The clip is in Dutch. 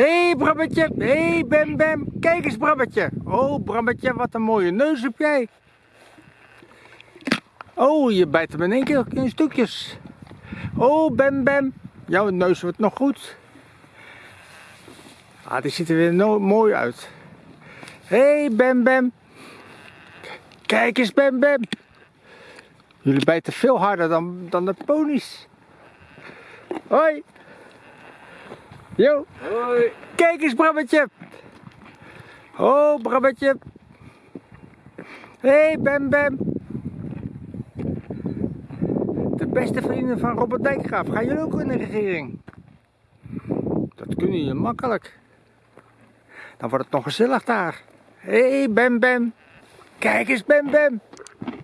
Hé hey, Brabbetje, hé hey, Bem Bem, kijk eens Brabbetje. Oh Brabbetje, wat een mooie neus heb jij. Oh, je bijt hem in één keer in stukjes. Oh Bem Bem, jouw neus wordt nog goed. Ah, die ziet er weer no mooi uit. Hé hey, Bem Bem. Kijk eens Bem Bem. Jullie bijten veel harder dan, dan de ponies. Hoi. Yo. Hoi. Kijk eens Brabbetje. Oh Brabbetje. Hé hey, Bem Bem. De beste vrienden van Robert Dijkgraaf. Gaan jullie ook in de regering? Dat kunnen jullie makkelijk. Dan wordt het nog gezellig daar. Hé hey, Bem Bem. Kijk eens Bem Bem.